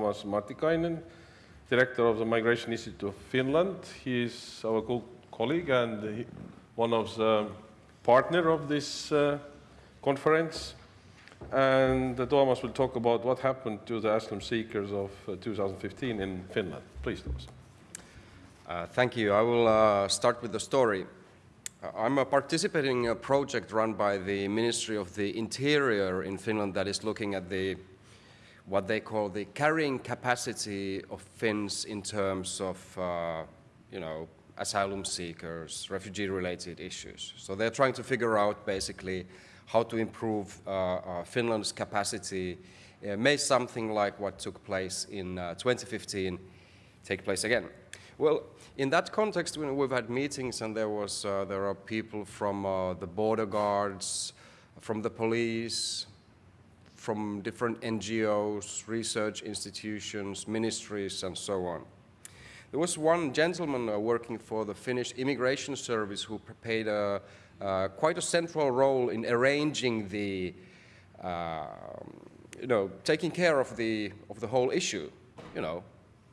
Tuomas Martikainen, director of the Migration Institute of Finland. He is our co colleague and one of the partner of this uh, conference. And uh, Tuomas will talk about what happened to the asylum seekers of uh, 2015 in Finland. Please, Tuomas. Uh, thank you. I will uh, start with the story. Uh, I'm a participating in a project run by the Ministry of the Interior in Finland that is looking at the what they call the carrying capacity of Finns in terms of, uh, you know, asylum seekers, refugee-related issues. So they're trying to figure out basically how to improve uh, uh, Finland's capacity. Uh, may something like what took place in 2015 take place again. Well, in that context, we've had meetings and there was uh, there are people from uh, the border guards, from the police, from different NGOs, research institutions, ministries, and so on. There was one gentleman uh, working for the Finnish Immigration Service who played a, uh, quite a central role in arranging the, uh, you know, taking care of the, of the whole issue, you know,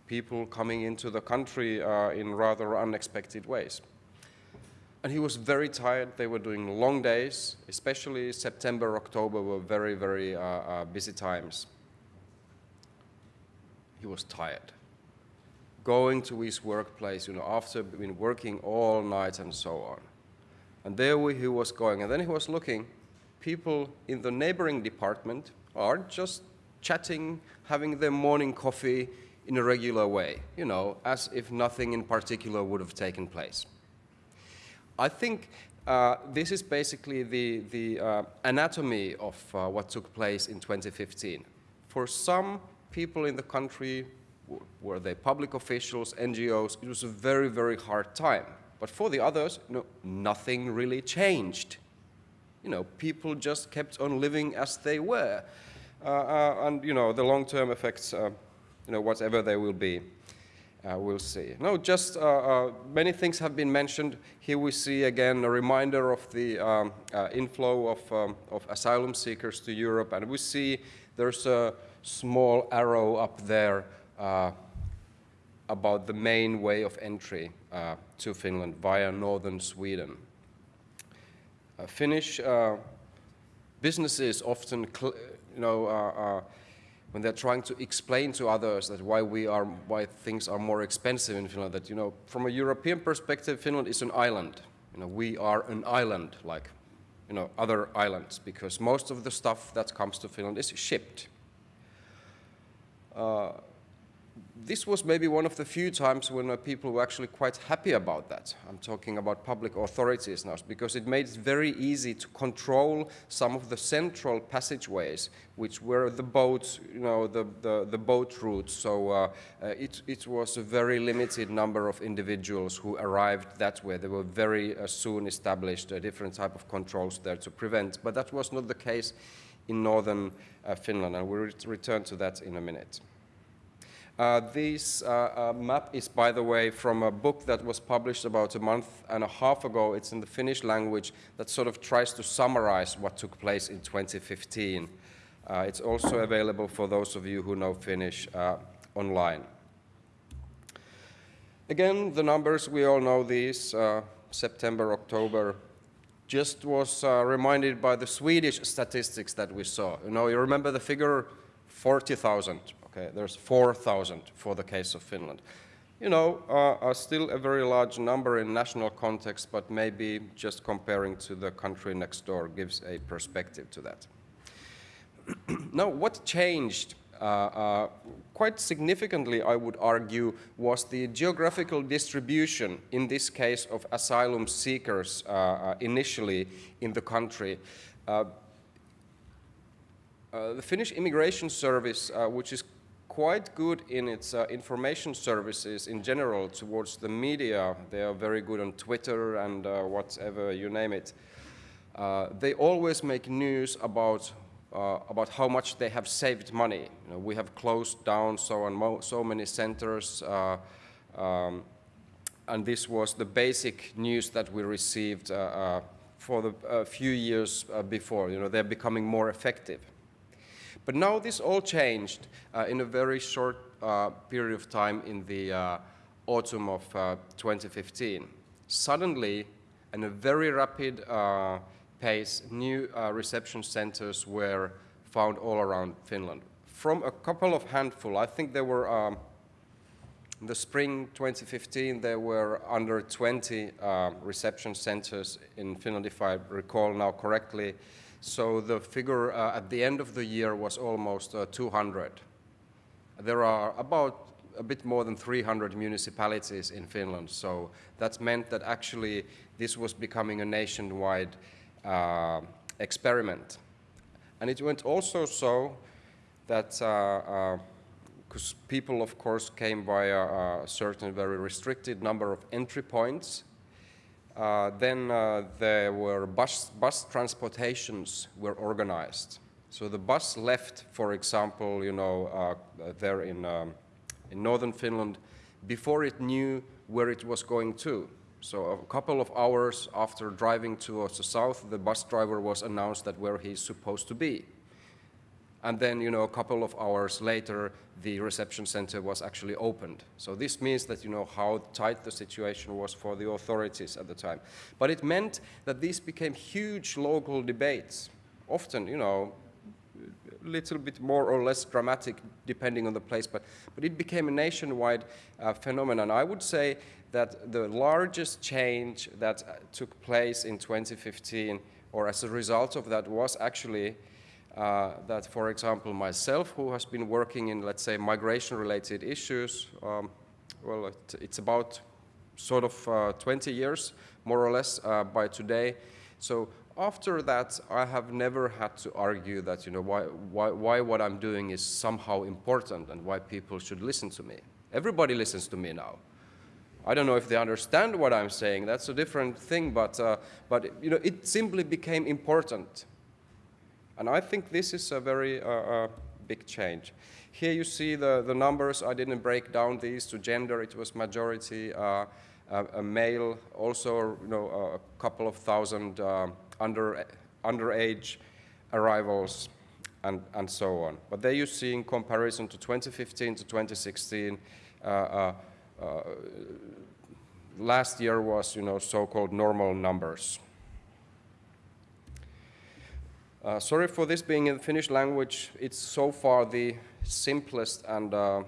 people coming into the country uh, in rather unexpected ways. And he was very tired. They were doing long days, especially September, October were very, very uh, uh, busy times. He was tired. Going to his workplace, you know, after been working all night and so on. And there he was going. And then he was looking, people in the neighboring department are just chatting, having their morning coffee in a regular way, you know, as if nothing in particular would have taken place. I think uh, this is basically the, the uh, anatomy of uh, what took place in 2015. For some people in the country, were they public officials, NGOs, it was a very, very hard time. But for the others, you know, nothing really changed. You know, people just kept on living as they were. Uh, uh, and, you know, the long-term effects, uh, you know, whatever they will be uh, we'll see. No, just uh, uh, many things have been mentioned. Here we see again a reminder of the um, uh, inflow of, um, of asylum seekers to Europe, and we see there's a small arrow up there uh, about the main way of entry to Finland via northern Sweden. Finnish businesses often, you know, when they're trying to explain to others that why we are, why things are more expensive in Finland, that, you know, from a European perspective, Finland is an island. You know, we are an island like, you know, other islands because most of the stuff that comes to Finland is shipped. Uh, this was maybe one of the few times when people were actually quite happy about that. I'm talking about public authorities now, because it made it very easy to control some of the central passageways, which were the boats, you know, the, the, the boat routes. So uh, uh, it, it was a very limited number of individuals who arrived that way. There were very uh, soon established a different type of controls there to prevent, but that was not the case in northern uh, Finland, and we'll return to that in a minute. Uh, this uh, uh, map is, by the way, from a book that was published about a month and a half ago. It's in the Finnish language that sort of tries to summarize what took place in 2015. Uh, it's also available for those of you who know Finnish uh, online. Again, the numbers, we all know these, September, October, just was reminded by the Swedish statistics that we saw. You know, you remember the figure 40,000 Okay, there's 4,000 for the case of Finland. You know, uh, still a very large number in national context, but maybe just comparing to the country next door gives a perspective to that. now, what changed uh, uh, quite significantly, I would argue, was the geographical distribution, in this case of asylum seekers uh, uh initially in the country. Uh, uh, the Finnish Immigration Service, which is quite good in its uh, information services in general towards the media. They are very good on Twitter and uh, whatever you name it. Uh, they always make news about uh, about how much they have saved money. You know, we have closed down so on so many centers, uh, um, and this was the basic news that we received uh, for the few years before. You know, they're becoming more effective. But now this all changed uh, in a very short uh, period of time in the uh, autumn of uh, 2015. Suddenly, in a very rapid uh, pace, new uh, reception centers were found all around Finland. From a couple of handful, I think there were, um, in the spring 2015, there were under 20 uh, reception centers in Finland, if I recall now correctly. So the figure uh, at the end of the year was almost uh, 200. There are about a bit more than 300 municipalities in Finland, so that meant that actually this was becoming a nationwide uh, experiment. And it went also so that, because uh, uh, people of course came by a, a, certain very restricted number of entry points, uh, then uh, there were bus, bus transportations were organized. So the bus left, for example, you know, uh, there in, um, in northern Finland before it knew where it was going to. So a couple of hours after driving towards the south, the bus driver was announced that where he's supposed to be. And then, you know, a couple of hours later, the reception center was actually opened. So this means that, you know, how tight the situation was for the authorities at the time. But it meant that these became huge local debates. Often, you know, a little bit more or less dramatic depending on the place, but, but it became a nationwide uh, phenomenon. I would say that the largest change that uh, took place in 2015, or as a result of that, was actually uh, that, for example, myself, who has been working in, let's say, migration-related issues, um, well, it, it's about sort of uh, 20 years, more or less, uh, by today. So after that, I have never had to argue that, you know, why, why, why what I'm doing is somehow important and why people should listen to me. Everybody listens to me now. I don't know if they understand what I'm saying. That's a different thing, but, uh, but you know, it simply became important. And I think this is a very uh, uh, big change. Here you see the, the numbers. I didn't break down these to gender. It was majority uh, a male, also you know, a couple of thousand uh, under, underage arrivals and, and so on. But there you see in comparison to 2015 to 2016, uh, uh, uh, last year was you know, so-called normal numbers. Uh, sorry for this being in the Finnish language. It's so far the simplest and uh,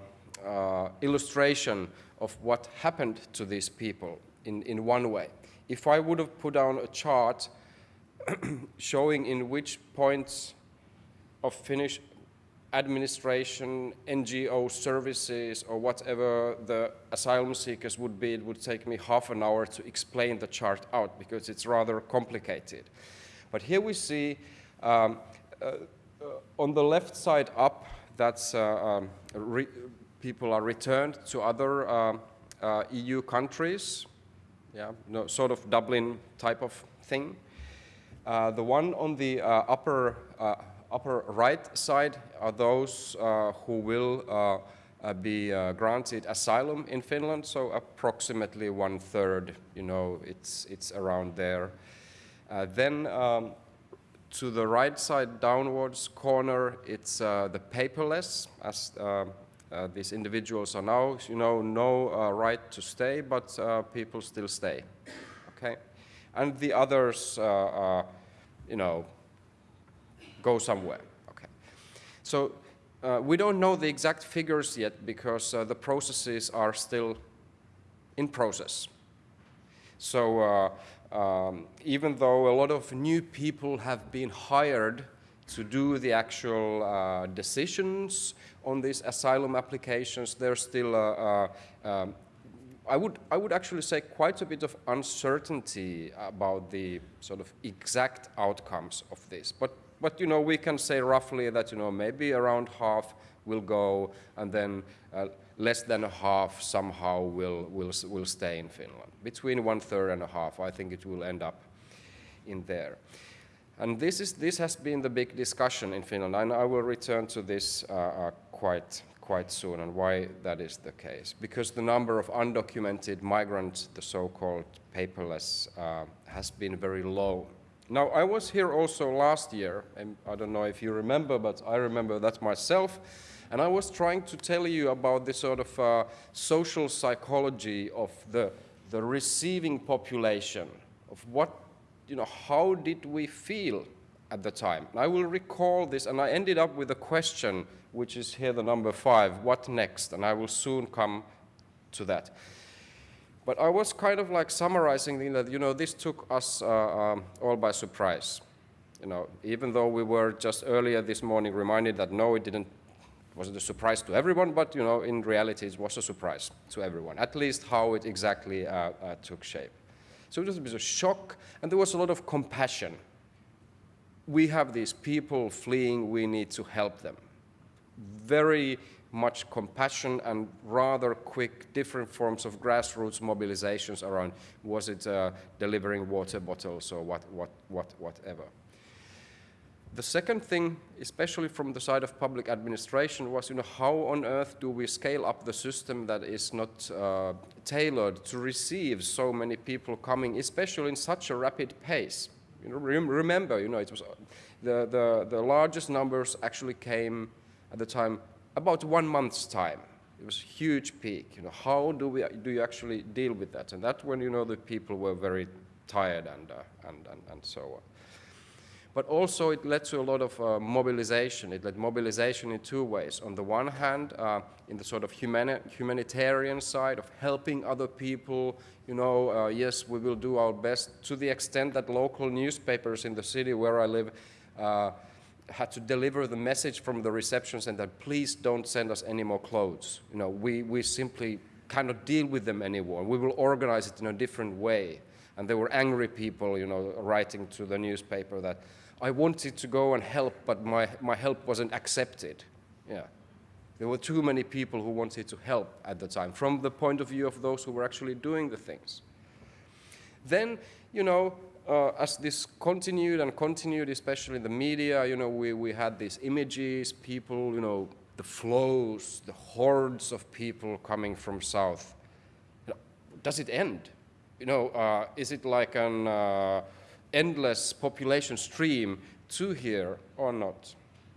uh, illustration of what happened to these people in, in one way. If I would have put down a chart showing in which points of Finnish administration, NGO services, or whatever the asylum seekers would be, it would take me half an hour to explain the chart out because it's rather complicated. But here we see um, uh, uh, on the left side up, that's uh, um, people are returned to other um, EU countries, yeah, no, sort of Dublin type of thing. the one on the upper upper right side are those uh, who will uh, uh, be granted asylum in Finland, so approximately one third, you know, it's, it's around there. then um, to the right side downwards corner, it's uh, the paperless, as uh, uh, these individuals are now, you know, no uh, right to stay, but uh, people still stay, okay? And the others, uh, you know, go somewhere, okay? So we don't know the exact figures yet because the processes are still in process. So um, even though a lot of new people have been hired to do the actual uh, decisions on these asylum applications, there's still, um, I, would, I would actually say quite a bit of uncertainty about the sort of exact outcomes of this. But, but you know, we can say roughly that, you know, maybe around half will go and then uh, less than a half somehow will, will, will stay in Finland. Between one third and a half, I think it will end up in there. And this, is, this has been the big discussion in Finland, and I will return to this uh, uh, quite, quite soon and why that is the case. Because the number of undocumented migrants, the so-called paperless, uh, has been very low Now, I was here also last year, and I don't know if you remember, but I remember that myself, and I was trying to tell you about the sort of uh, social psychology of the, the receiving population, of what, you know, how did we feel at the time. And I will recall this, and I ended up with a question, which is here the number five, what next? And I will soon come to that. But I was kind of like summarizing that, you know, this took us uh, um, all by surprise. You know, even though we were just earlier this morning reminded that no, it didn't, wasn't a surprise to everyone, but, you know, in reality it was a surprise to everyone, at least how it exactly uh, uh, took shape. So it was a bit of shock, and there was a lot of compassion. We have these people fleeing, we need to help them. Very much compassion and rather quick different forms of grassroots mobilizations around was it uh, delivering water bottles or what, what, what, whatever. The second thing, especially from the side of public administration, was you know, how on earth do we scale up the system that is not uh, tailored to receive so many people coming, especially in such a rapid pace. You know, rem remember, you know, it was, uh, the, the, the largest numbers actually came at the time about one month's time. It was a huge peak. You know, how do, we, do you actually deal with that? And that's when, you know, the people were very tired and, uh, and, and, and so on. But also it led to a lot of uh, mobilization. It led mobilization in two ways. On the one hand, uh, in the sort of humani humanitarian side of helping other people, you know, uh, yes, we will do our best to the extent that local newspapers in the city where I live uh, had to deliver the message from the reception center, that please don't send us any more clothes. You know, we, we simply cannot deal with them anymore. We will organize it in a different way. And there were angry people, you know, writing to the newspaper that I wanted to go and help, but my, my help wasn't accepted. Yeah. There were too many people who wanted to help at the time, from the point of view of those who were actually doing the things. Then, you know, uh, as this continued and continued, especially in the media, you know, we, we had these images, people, you know, the flows, the hordes of people coming from south. You know, does it end? You know, uh, is it like an uh, endless population stream to here or not?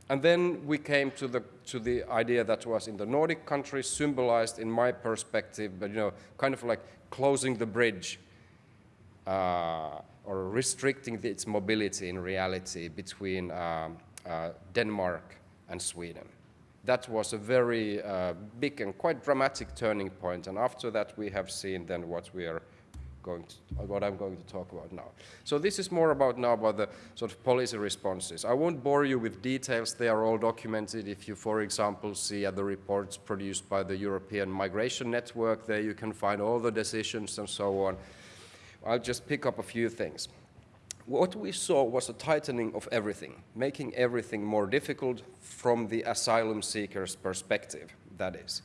And then we came to the, to the idea that was in the Nordic countries, symbolized in my perspective, but you know, kind of like closing the bridge. Uh, or restricting its mobility in reality between um, uh, Denmark and Sweden. That was a very uh, big and quite dramatic turning point, and after that we have seen then what we are going to, what I'm going to talk about now. So this is more about now about the sort of policy responses. I won't bore you with details, they are all documented. If you, for example, see other reports produced by the European Migration Network, there you can find all the decisions and so on. I'll just pick up a few things. What we saw was a tightening of everything, making everything more difficult from the asylum seeker's perspective, that is.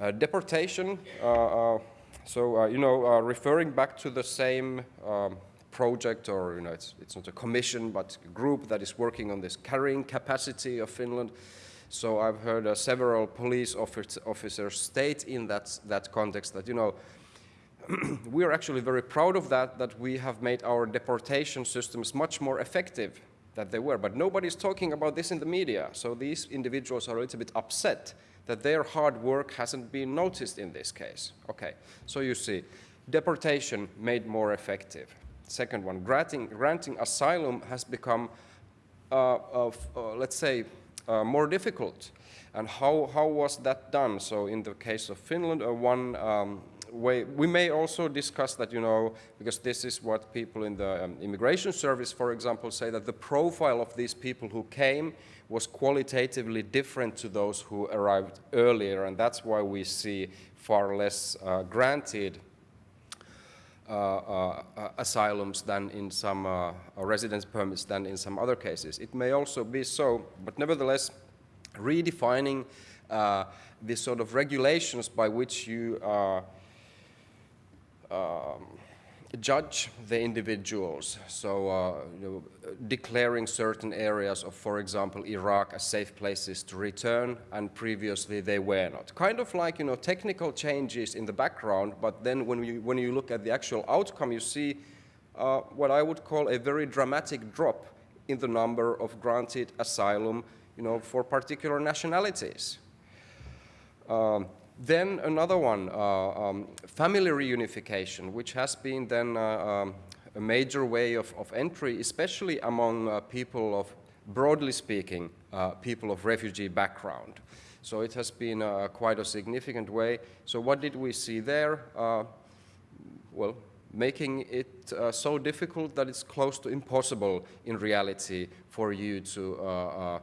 Uh, deportation, uh, uh, so, uh, you know, uh, referring back to the same um, project, or, you know, it's, it's not a commission, but a group that is working on this carrying capacity of Finland. So I've heard uh, several police officers state in that, that context that, you know, we are actually very proud of that, that we have made our deportation systems much more effective than they were. But nobody's talking about this in the media, so these individuals are a little bit upset that their hard work hasn't been noticed in this case. Okay, so you see, deportation made more effective. Second one, granting, granting asylum has become, uh, uh, let's say, uh, more difficult. And how, how was that done? So in the case of Finland, uh, one um, way, we may also discuss that, you know, because this is what people in the um, immigration service, for example, say that the profile of these people who came was qualitatively different to those who arrived earlier, and that's why we see far less uh, granted uh, uh, uh asylums than in some uh, residence permits than in some other cases. It may also be so, but nevertheless, redefining uh, the sort of regulations by which you um, judge the individuals. So, uh, you know, declaring certain areas of, for example, Iraq as safe places to return, and previously they were not. Kind of like, you know, technical changes in the background, but then when you, when you look at the actual outcome, you see uh, what I would call a very dramatic drop in the number of granted asylum you know, for particular nationalities. Um, then another one, uh, um, family reunification, which has been then uh, um, a major way of, of, entry, especially among uh, people of, broadly speaking, people of refugee background. So it has been uh, quite a significant way. So what did we see there? Uh, well, making it uh, so difficult that it's close to impossible in reality for you to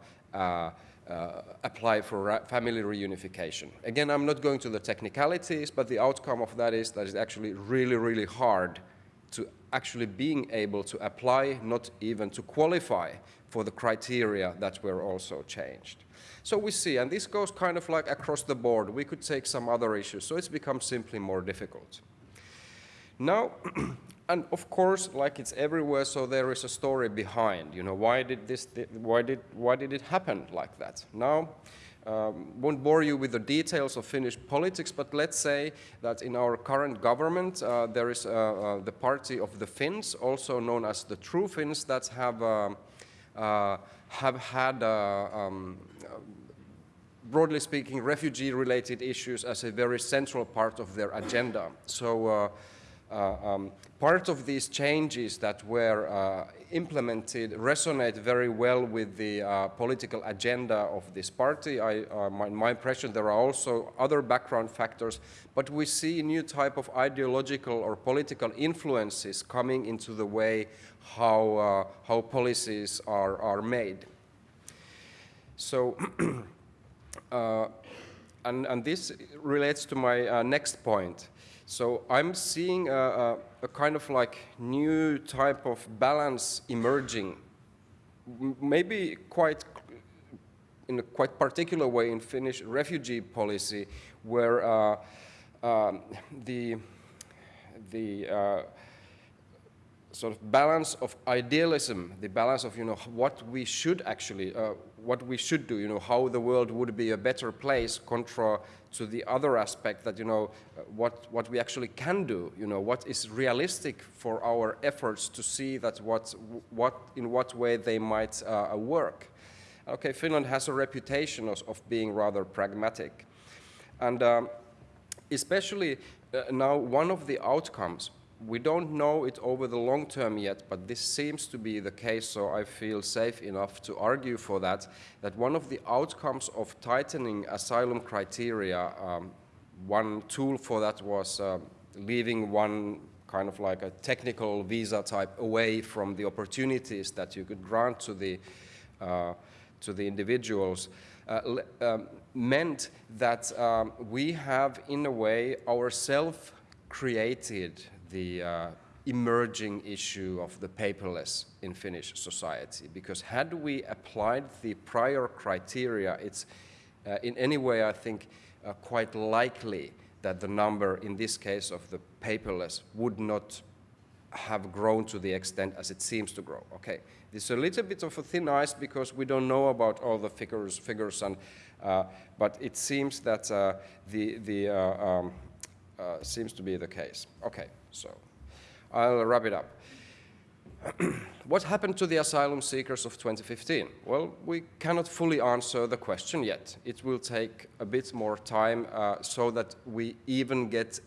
uh, apply for family reunification. Again, I'm not going to the technicalities, but the outcome of that is that it's actually really, really hard to actually being able to apply, not even to qualify for the criteria that were also changed. So we see, and this goes kind of like across the board. We could take some other issues, so it's become simply more difficult. Now, and of course, like it's everywhere, so there is a story behind. You know, why did this? Why did why did it happen like that? Now, um, won't bore you with the details of Finnish politics, but let's say that in our current government, uh, there is uh, uh, the party of the Finns, also known as the True Finns, that have um, uh, have had. Uh, um, broadly speaking, refugee-related issues as a very central part of their agenda. So uh, um, part of these changes that were uh, implemented resonate very well with the uh, political agenda of this party. I, uh, my, my, impression there are also other background factors, but we see a new type of ideological or political influences coming into the way how, uh, how policies are, are made. So, uh, and, and this relates to my next point. So I'm seeing a, a, a, kind of like new type of balance emerging, maybe quite in a quite particular way in Finnish refugee policy, where uh, um, the the uh, sort of balance of idealism, the balance of you know what we should actually, uh, what we should do, you know how the world would be a better place contra to the other aspect that, you know, what, what we actually can do, you know, what is realistic for our efforts to see that what, what, in what way they might uh, work. Okay, Finland has a reputation of, of being rather pragmatic. And um, especially uh, now one of the outcomes we don't know it over the long term yet, but this seems to be the case, so I feel safe enough to argue for that, that one of the outcomes of tightening asylum criteria, um, one tool for that was uh, leaving one kind of like a technical visa type away from the opportunities that you could grant to the, uh, to the individuals. Uh, um, meant that um, we have, in a way, ourselves created the uh, emerging issue of the paperless in Finnish society. Because had we applied the prior criteria, it's uh, in any way, I think, uh, quite likely that the number, in this case of the paperless, would not have grown to the extent as it seems to grow. Okay, this is a little bit of a thin ice because we don't know about all the figures, figures and, uh, but it seems that uh, the, the uh, um, uh, seems to be the case. Okay. So I'll wrap it up. what happened to the asylum seekers of 2015? Well, we cannot fully answer the question yet. It will take a bit more time uh, so that we even get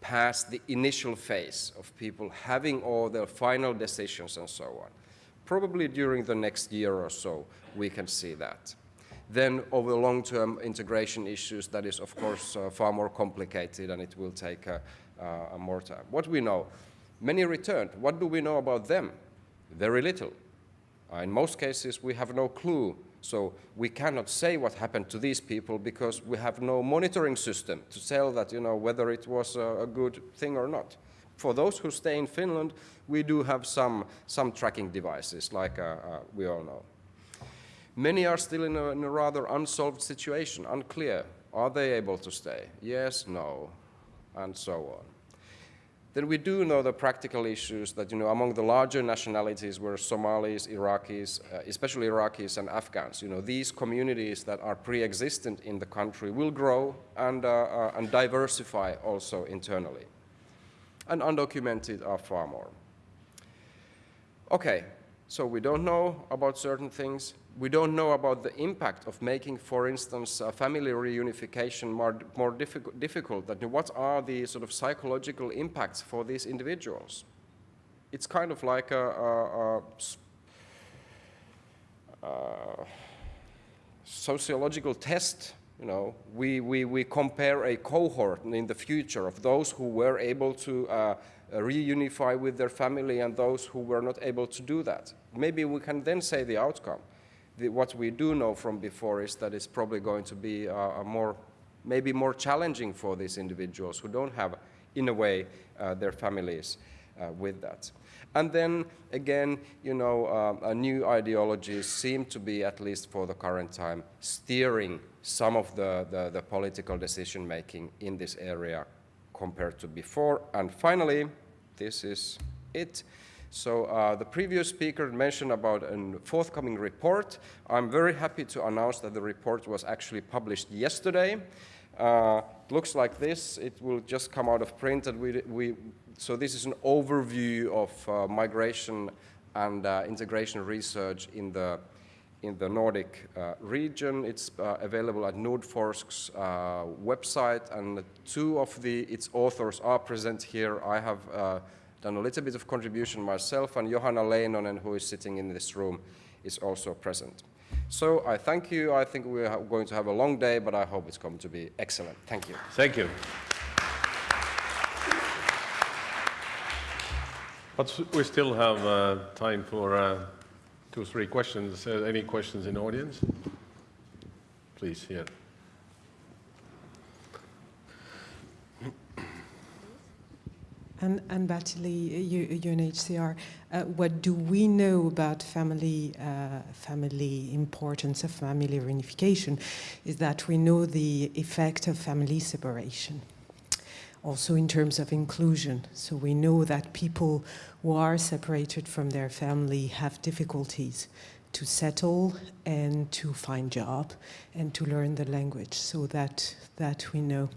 past the initial phase of people having all their final decisions and so on. Probably during the next year or so, we can see that. Then over long-term integration issues, that is of course uh, far more complicated and it will take uh, uh, more time. What we know? Many returned. What do we know about them? Very little. Uh, in most cases, we have no clue. So we cannot say what happened to these people because we have no monitoring system to tell that, you know, whether it was a, a good thing or not. For those who stay in Finland, we do have some, some tracking devices, like uh, uh, we all know. Many are still in a, in a rather unsolved situation, unclear. Are they able to stay? Yes, no and so on. Then we do know the practical issues that, you know, among the larger nationalities were Somalis, Iraqis, uh, especially Iraqis and Afghans, you know, these communities that are pre-existent in the country will grow and, uh, uh, and diversify also internally. And undocumented are far more. Okay, so we don't know about certain things. We don't know about the impact of making, for instance, family reunification more, more difficult, difficult. That what are the sort of psychological impacts for these individuals? It's kind of like a, a, a, sociological test you know, we, we, we compare a cohort in the future of those who were able to uh, reunify with their family and those who were not able to do that. Maybe we can then say the outcome. The, what we do know from before is that it's probably going to be uh, a more, maybe more challenging for these individuals who don't have, in a way, uh, their families uh, with that. And then again, you know, uh, new ideologies seem to be, at least for the current time, steering some of the, the, the political decision making in this area compared to before. And finally, this is it. So uh, the previous speaker mentioned about a forthcoming report. I'm very happy to announce that the report was actually published yesterday. Uh, looks like this. It will just come out of print. And we, we, so this is an overview of uh, migration and uh, integration research in the in the Nordic uh, region. It's uh, available at Nordforsk's uh, website, and two of the, its authors are present here. I have uh, done a little bit of contribution myself, and Johanna Leinonen, who is sitting in this room, is also present. So I thank you. I think we're going to have a long day, but I hope it's going to be excellent. Thank you. Thank you. But we still have uh, time for uh, two or three questions. Uh, any questions in the audience? Please, here. And, and Battili, UNHCR, uh, what do we know about family, uh, family importance of family reunification is that we know the effect of family separation also in terms of inclusion. So we know that people who are separated from their family have difficulties to settle and to find job and to learn the language. So that, that we know.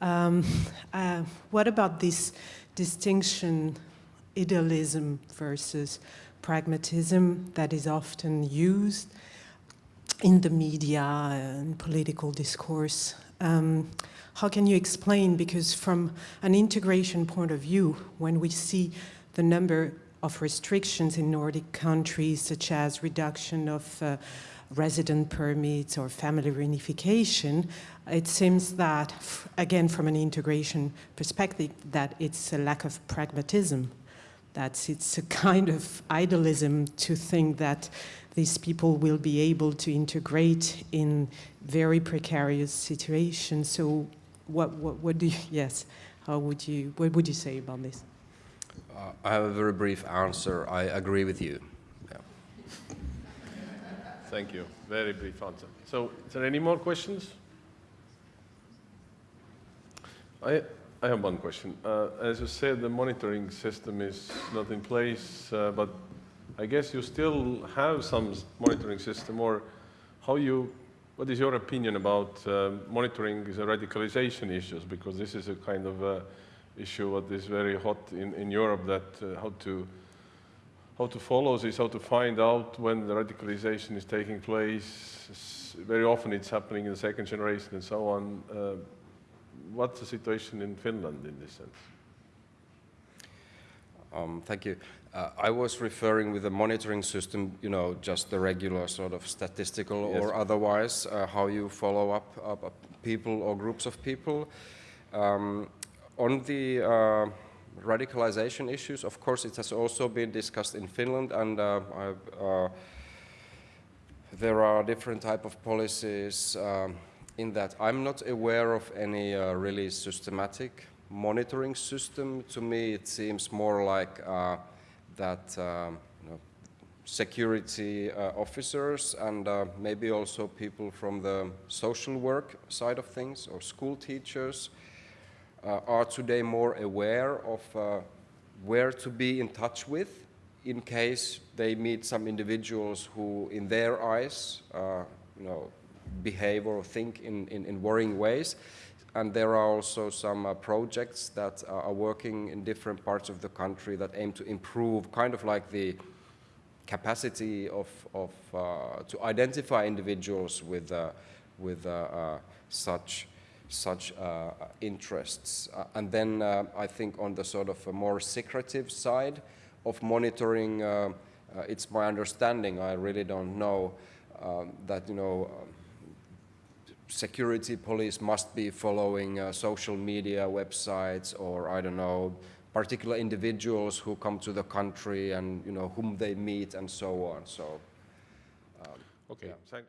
Um, uh, what about this distinction, idealism versus pragmatism that is often used in the media and political discourse? Um, how can you explain, because from an integration point of view, when we see the number of restrictions in Nordic countries, such as reduction of uh, resident permits or family reunification, it seems that, again, from an integration perspective, that it's a lack of pragmatism, that it's a kind of idealism to think that these people will be able to integrate in very precarious situations. So what, what, what do you, yes, how would you, what would you say about this? Uh, I have a very brief answer. I agree with you. Yeah. Thank you. Very brief answer. So, is there any more questions? I, I have one question. Uh, as you said, the monitoring system is not in place, uh, but I guess you still have some monitoring system, or how you what is your opinion about uh, monitoring the radicalization issues? Because this is a kind of uh, issue that is very hot in, in Europe, that uh, how to how to follow this, how to find out when the radicalization is taking place. Very often it's happening in the second generation and so on. Uh, what's the situation in Finland in this sense? Um, thank you. Uh, I was referring with the monitoring system, you know, just the regular sort of statistical yes. or otherwise, uh, how you follow up, up, people or groups of people. Um, on the uh, radicalization issues, of course, it has also been discussed in Finland, and uh, uh, there are different type of policies um, in that. I'm not aware of any uh, really systematic monitoring system. To me, it seems more like that um, you know, security uh, officers and uh, maybe also people from the social work side of things or school teachers uh, are today more aware of uh, where to be in touch with in case they meet some individuals who in their eyes uh, you know, behave or think in, in, in worrying ways and there are also some uh, projects that are working in different parts of the country that aim to improve kind of like the capacity of, of uh, to identify individuals with, uh, with uh, uh, such, such uh, interests. Uh, and then uh, I think on the sort of a more secretive side of monitoring, uh, uh, it's my understanding, I really don't know, um, that, you know, security police must be following uh, social media websites or I don't know particular individuals who come to the country and you know whom they meet and so on. So Okay, thank,